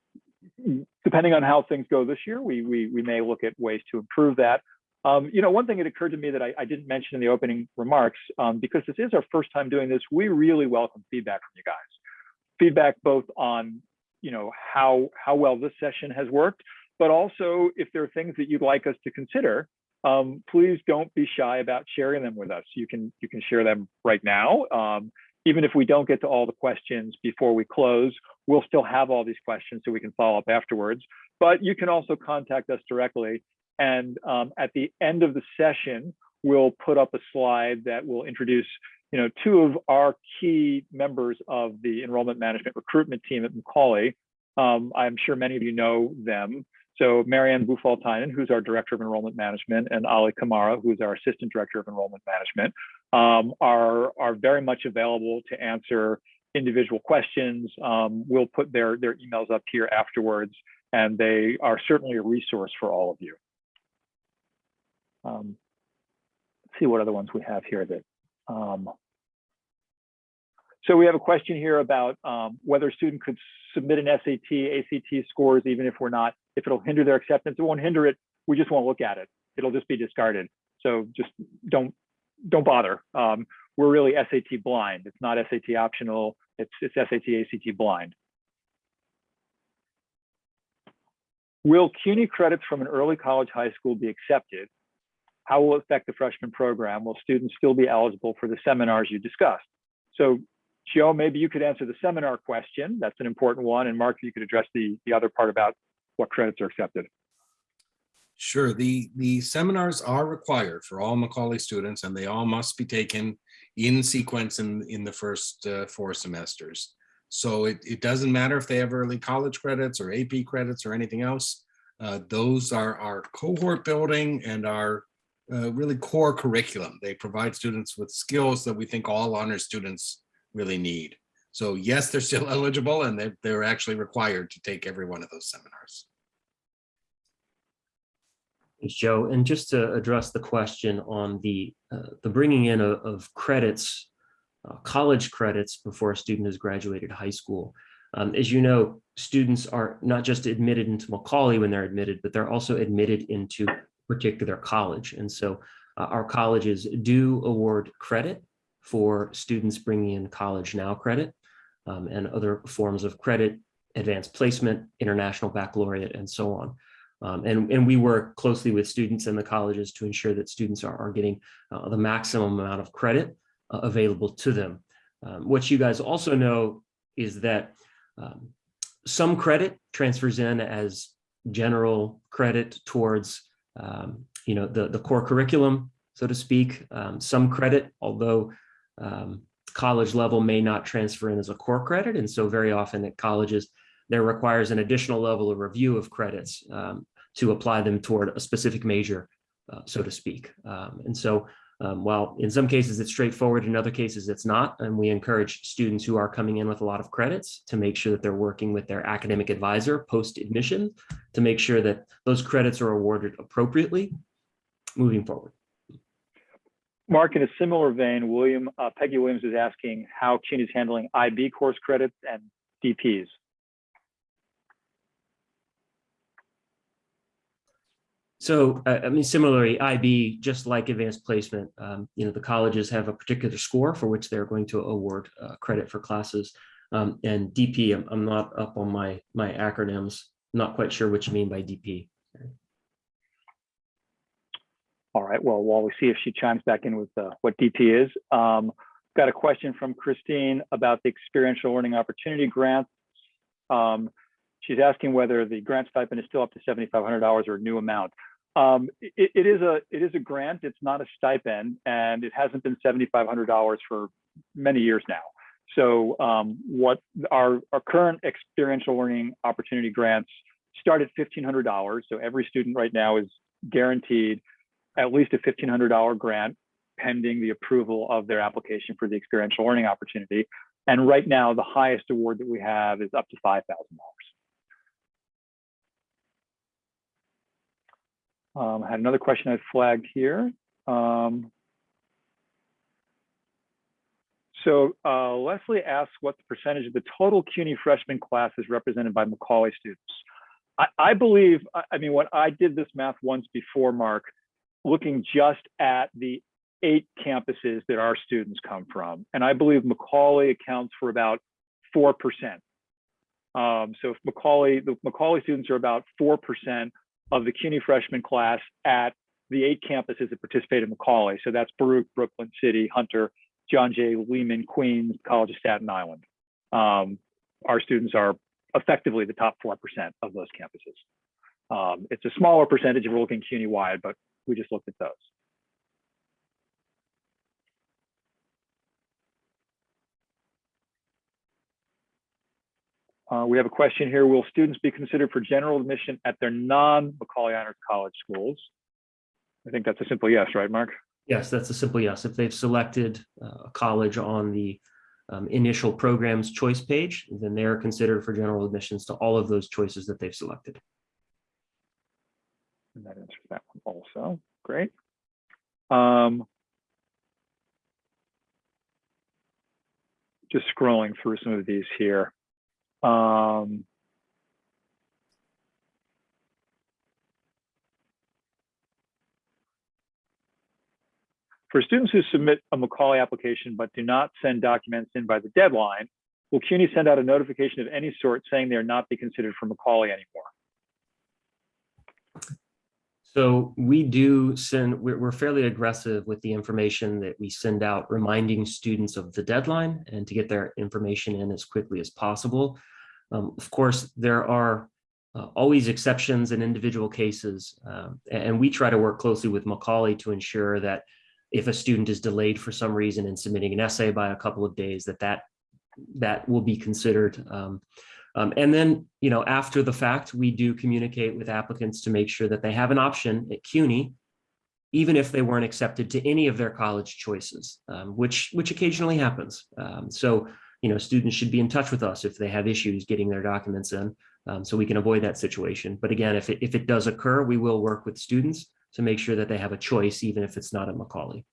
Speaker 2: depending on how things go this year, we we we may look at ways to improve that. Um, you know, one thing that occurred to me that I, I didn't mention in the opening remarks, um, because this is our first time doing this, we really welcome feedback from you guys. Feedback both on, you know, how how well this session has worked, but also if there are things that you'd like us to consider um, please don't be shy about sharing them with us. You can you can share them right now. Um, even if we don't get to all the questions before we close, we'll still have all these questions so we can follow up afterwards. But you can also contact us directly. And um, at the end of the session, we'll put up a slide that will introduce you know, two of our key members of the enrollment management recruitment team at Macaulay. Um, I'm sure many of you know them. So Marianne Bufaltainen, who's our Director of Enrollment Management, and Ali Kamara, who's our Assistant Director of Enrollment Management, um, are, are very much available to answer individual questions. Um, we'll put their, their emails up here afterwards, and they are certainly a resource for all of you. Um, let's see what other ones we have here that um, so we have a question here about um, whether a student could submit an SAT, ACT scores, even if we're not, if it'll hinder their acceptance, it won't hinder it. We just won't look at it. It'll just be discarded. So just don't, don't bother. Um, we're really SAT blind. It's not SAT optional. It's, it's SAT, ACT blind. Will CUNY credits from an early college high school be accepted? How will it affect the freshman program? Will students still be eligible for the seminars you discussed? So Joe, maybe you could answer the seminar question. That's an important one. And Mark, you could address the, the other part about what credits are accepted.
Speaker 3: Sure, the, the seminars are required for all Macaulay students and they all must be taken in sequence in, in the first uh, four semesters. So it, it doesn't matter if they have early college credits or AP credits or anything else. Uh, those are our cohort building and our uh, really core curriculum. They provide students with skills that we think all honor students really need. So yes, they're still eligible and they're, they're actually required to take every one of those seminars.
Speaker 4: Thanks, Joe. And just to address the question on the uh, the bringing in of, of credits, uh, college credits before a student has graduated high school. Um, as you know, students are not just admitted into Macaulay when they're admitted, but they're also admitted into particular college. And so uh, our colleges do award credit for students bringing in College Now credit um, and other forms of credit, advanced placement, international baccalaureate, and so on. Um, and, and we work closely with students and the colleges to ensure that students are, are getting uh, the maximum amount of credit uh, available to them. Um, what you guys also know is that um, some credit transfers in as general credit towards um, you know, the, the core curriculum, so to speak. Um, some credit, although um, college level may not transfer in as a core credit. And so very often at colleges, there requires an additional level of review of credits um, to apply them toward a specific major, uh, so to speak. Um, and so um, while in some cases it's straightforward, in other cases it's not, and we encourage students who are coming in with a lot of credits to make sure that they're working with their academic advisor post-admission to make sure that those credits are awarded appropriately moving forward.
Speaker 2: Mark, in a similar vein, William uh, Peggy Williams is asking how CUNY is handling IB course credits and DPs.
Speaker 4: So, uh, I mean, similarly, IB, just like advanced placement, um, you know, the colleges have a particular score for which they're going to award uh, credit for classes. Um, and DP, I'm, I'm not up on my, my acronyms, not quite sure what you mean by DP.
Speaker 2: All right, well, while we see if she chimes back in with uh, what DP is, um, got a question from Christine about the experiential learning opportunity grants. Um, she's asking whether the grant stipend is still up to $7,500 or a new amount. Um, it, it is a it is a grant. It's not a stipend, and it hasn't been $7,500 for many years now. So um, what our our current experiential learning opportunity grants start at $1,500. So every student right now is guaranteed at least a $1,500 grant pending the approval of their application for the experiential learning opportunity. And right now, the highest award that we have is up to $5,000. Um, I had another question I flagged here. Um, so uh, Leslie asks what the percentage of the total CUNY freshman class is represented by Macaulay students. I, I believe, I mean, when I did this math once before, Mark, looking just at the eight campuses that our students come from. And I believe Macaulay accounts for about 4%. Um, so if Macaulay, the Macaulay students are about 4% of the CUNY freshman class at the eight campuses that participate in Macaulay. So that's Baruch, Brooklyn City, Hunter, John Jay, Lehman, Queens, College of Staten Island. Um, our students are effectively the top 4% of those campuses. Um, it's a smaller percentage if we're looking CUNY-wide, but we just looked at those. Uh, we have a question here. Will students be considered for general admission at their non-Macaulay Honors College schools? I think that's a simple yes, right, Mark?
Speaker 4: Yes, that's a simple yes. If they've selected uh, a college on the um, initial program's choice page, then they are considered for general admissions to all of those choices that they've selected.
Speaker 2: And that answers that one also. Great. Um, just scrolling through some of these here. Um, for students who submit a Macaulay application but do not send documents in by the deadline, will CUNY send out a notification of any sort saying they are not be considered for Macaulay anymore?
Speaker 4: So we do send, we're, fairly aggressive with the information that we send out, reminding students of the deadline and to get their information in as quickly as possible. Um, of course, there are uh, always exceptions in individual cases, um, and we try to work closely with Macaulay to ensure that if a student is delayed for some reason in submitting an essay by a couple of days, that that, that will be considered. Um, um, and then, you know, after the fact, we do communicate with applicants to make sure that they have an option at CUNY, even if they weren't accepted to any of their college choices, um, which, which occasionally happens. Um, so, you know, students should be in touch with us if they have issues getting their documents in, um, so we can avoid that situation. But again, if it, if it does occur, we will work with students to make sure that they have a choice, even if it's not at Macaulay.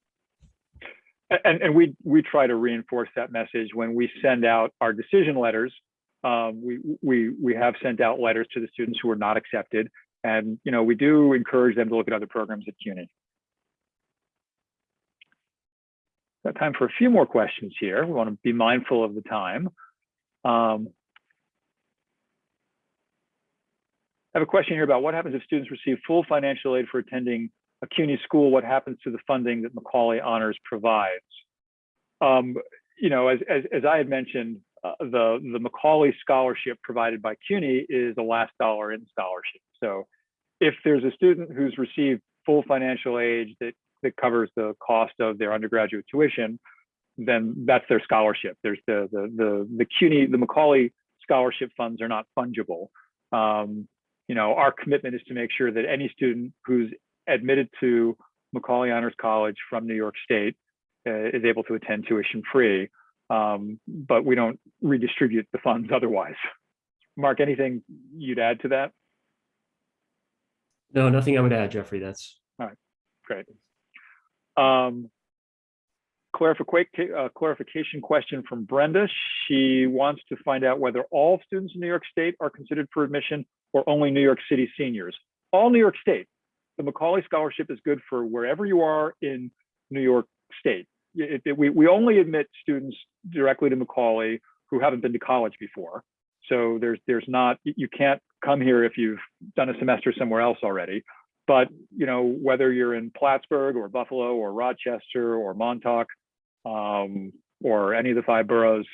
Speaker 2: And, and we, we try to reinforce that message when we send out our decision letters. Um, we, we, we have sent out letters to the students who are not accepted. And, you know, we do encourage them to look at other programs at CUNY. Got time for a few more questions here. We want to be mindful of the time. Um, I have a question here about what happens if students receive full financial aid for attending a CUNY school, what happens to the funding that Macaulay Honors provides? Um, you know, as, as, as, I had mentioned, the, the Macaulay scholarship provided by CUNY is the last dollar in scholarship. So if there's a student who's received full financial aid that, that covers the cost of their undergraduate tuition, then that's their scholarship. There's the, the, the, the CUNY, the Macaulay scholarship funds are not fungible. Um, you know, our commitment is to make sure that any student who's admitted to Macaulay Honors College from New York State uh, is able to attend tuition free, um, but we don't redistribute the funds otherwise. Mark, anything you'd add to that?
Speaker 4: No, nothing I would add, Jeffrey. That's
Speaker 2: all right. Great. Um, clarification, uh, clarification question from Brenda. She wants to find out whether all students in New York State are considered for admission or only New York City seniors. All New York State. The Macaulay Scholarship is good for wherever you are in New York State. It, it, we, we only admit students directly to Macaulay who haven't been to college before. So there's there's not you can't come here if you've done a semester somewhere else already. But you know whether you're in Plattsburgh or Buffalo or Rochester or Montauk um, or any of the five boroughs,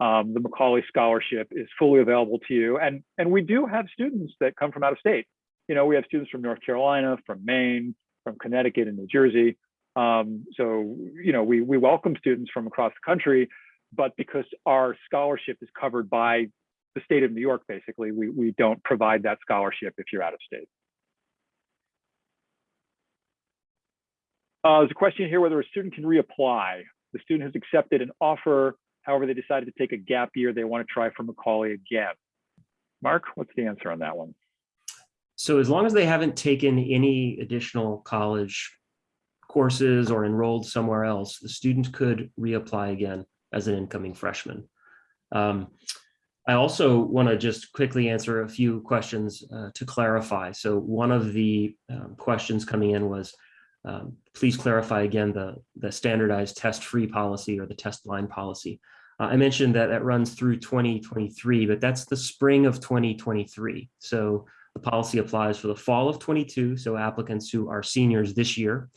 Speaker 2: um, the Macaulay Scholarship is fully available to you. And and we do have students that come from out of state. You know we have students from North Carolina, from Maine, from Connecticut and New Jersey. Um, so you know we we welcome students from across the country, but because our scholarship is covered by the state of New York, basically, we, we don't provide that scholarship if you're out of state. Uh, there's a question here whether a student can reapply. The student has accepted an offer, however, they decided to take a gap year. They want to try for Macaulay again. Mark, what's the answer on that one?
Speaker 4: So as long as they haven't taken any additional college courses or enrolled somewhere else, the student could reapply again as an incoming freshman. Um, I also want to just quickly answer a few questions uh, to clarify. So one of the um, questions coming in was, um, please clarify again the, the standardized test-free policy or the test blind policy. Uh, I mentioned that that runs through 2023, but that's the spring of 2023. So The policy applies for the fall of 22, so applicants who are seniors this year.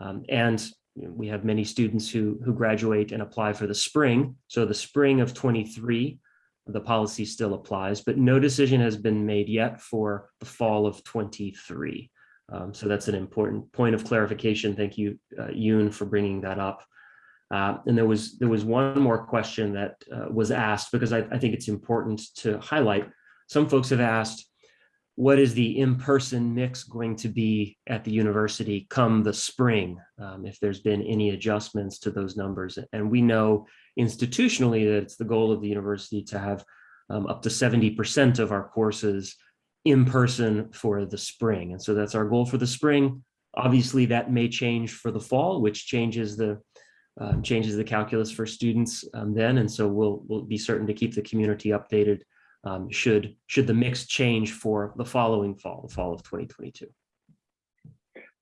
Speaker 4: Um, And we have many students who, who graduate and apply for the spring. So the spring of 23, the policy still applies, but no decision has been made yet for the fall of 23. Um, So that's an important point of clarification. Thank you, uh, Yoon, for bringing that up. Uh, And there was, there was one more question that uh, was asked because I, I think it's important to highlight. Some folks have asked, what is the in-person mix going to be at the university come the spring? um, If there's been any adjustments to those numbers. And we know institutionally that it's the goal of the university to have um, up to 70% of our courses in person for the spring. And so that's our goal for the spring. Obviously, that may change for the fall, which changes the uh, changes the calculus for students um, then. And so we'll we'll be certain to keep the community updated um, should should the mix change for the following fall, the fall of 2022.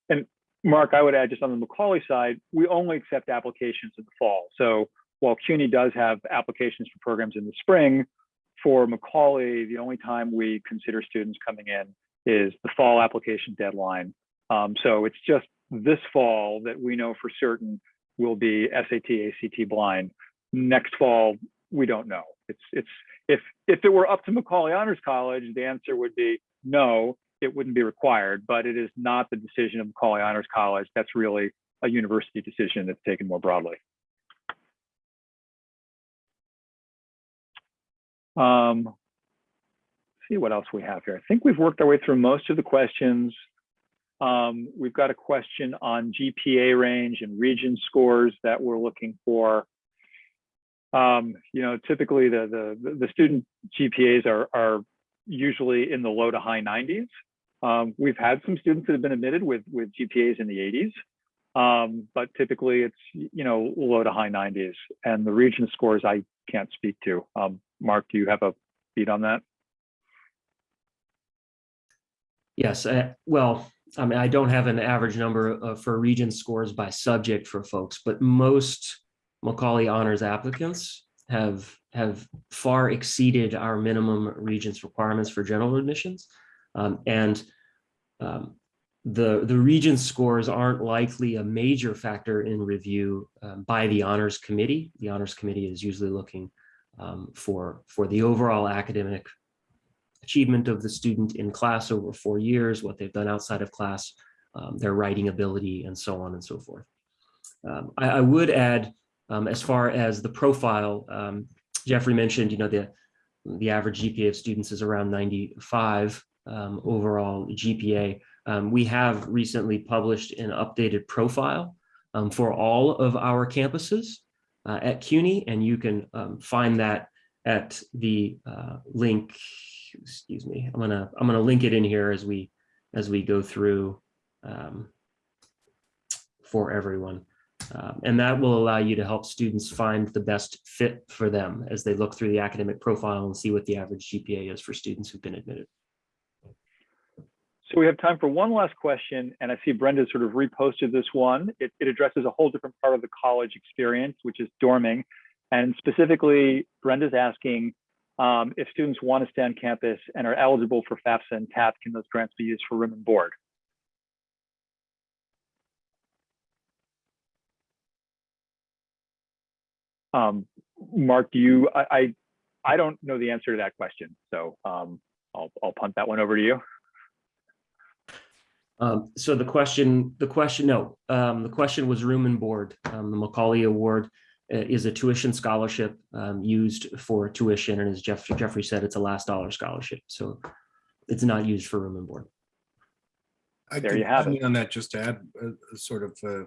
Speaker 2: And Mark, I would add just on the Macaulay side, we only accept applications in the fall. So while CUNY does have applications for programs in the spring, for Macaulay, the only time we consider students coming in is the fall application deadline. Um, so it's just this fall that we know for certain will be SAT, ACT blind. Next fall, we don't know. It's it's if if it were up to Macaulay Honors College, the answer would be no it wouldn't be required, but it is not the decision of Macaulay Honors College. That's really a university decision that's taken more broadly. Um, see what else we have here. I think we've worked our way through most of the questions. Um, we've got a question on GPA range and regents scores that we're looking for. Um, you know, typically the, the, the student GPAs are, are usually in the low to high 90s. Um, we've had some students that have been admitted with, with GPAs in the 80s, um, but typically it's, you know, low to high 90s. And the regents scores I can't speak to. Um, Mark, do you have a beat on that?
Speaker 4: Yes, uh, well, I mean, I don't have an average number uh, for regents scores by subject for folks, but most Macaulay honors applicants have have far exceeded our minimum regents requirements for general admissions. Um, and um, the, the regents scores aren't likely a major factor in review um, by the honors committee. The honors committee is usually looking um, for, for the overall academic achievement of the student in class over four years, what they've done outside of class, um, their writing ability, and so on and so forth. Um, I, I, would add, um, as far as the profile, um, Jeffrey mentioned, you know, the, the average GPA of students is around 95 um, overall GPA. Um, we have recently published an updated profile for all of our campuses uh, at CUNY, and you can find that at the uh, link excuse me, I'm gonna I'm gonna link it in here as we as we go through um, for everyone. Um, and that will allow you to help students find the best fit for them as they look through the academic profile and see what the average GPA is for students who've been admitted.
Speaker 2: So we have time for one last question, and I see Brenda sort of reposted this one. It, it addresses a whole different part of the college experience, which is dorming. And specifically, Brenda's asking, um, if students want to stay on campus and are eligible for FAFSA and TAP, can those grants be used for room and board? Um, Mark, do you, I, I, I, don't know the answer to that question, so um, I'll, I'll punt that one over to you.
Speaker 4: Um, so the question, the question, no, um, the question was room and board. Um, the Macaulay Award uh, is a tuition scholarship um, used for tuition. And as Jeff, Jeffrey said, it's a last dollar scholarship. So it's not used for room and board.
Speaker 3: I
Speaker 2: There
Speaker 3: could
Speaker 2: you have
Speaker 3: comment On that, just to add a, a sort of uh,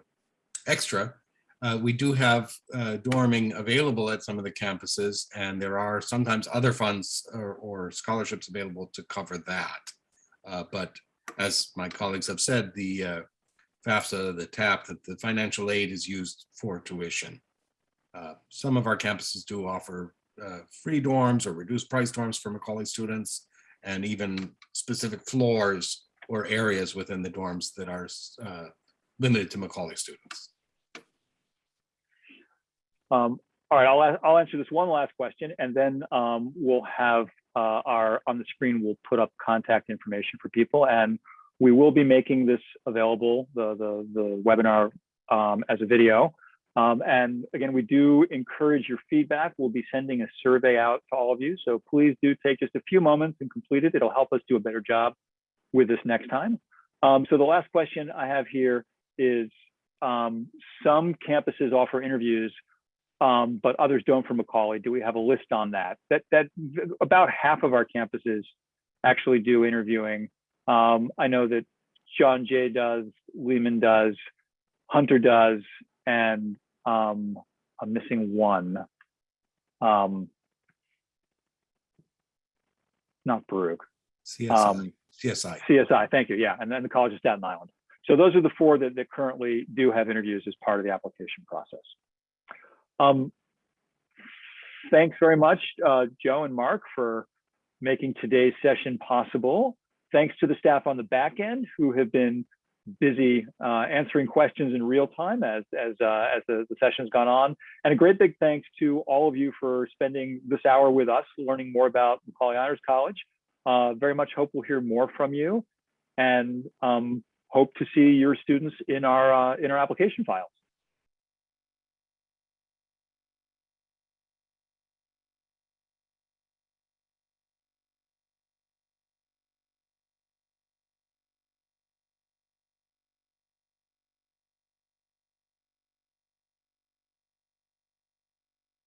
Speaker 3: extra, uh, we do have uh, dorming available at some of the campuses, and there are sometimes other funds or, or scholarships available to cover that. Uh, but as my colleagues have said, the uh, FAFSA, the TAP, that the financial aid is used for tuition. Uh, some of our campuses do offer uh, free dorms or reduced price dorms for Macaulay students, and even specific floors or areas within the dorms that are limited to Macaulay students.
Speaker 2: Um, all right, I'll, I'll answer this one last question, and then um, we'll have uh, our on the screen, we'll put up contact information for people, and we will be making this available the the, the webinar um, as a video. Um, and again, we do encourage your feedback. We'll be sending a survey out to all of you, so please do take just a few moments and complete it. It'll help us do a better job with this next time. Um, so the last question I have here is um, some campuses offer interviews, um, but others don't for Macaulay. Do we have a list on that? That that about half of our campuses actually do interviewing. Um, I know that John Jay does, Lehman does, Hunter does, and um, I'm missing one. Um, not Baruch.
Speaker 3: CSI,
Speaker 2: Um,
Speaker 3: CSI.
Speaker 2: CSI, thank you. Yeah, and then the College of Staten Island. So those are the four that, that currently do have interviews as part of the application process. Um, thanks very much, uh, Joe and Mark, for making today's session possible. Thanks to the staff on the back end who have been busy uh, answering questions in real time as as uh, as the, the session has gone on. And a great big thanks to all of you for spending this hour with us, learning more about Macaulay Honors College. Uh, very much hope we'll hear more from you, and um, hope to see your students in our uh, in our application file.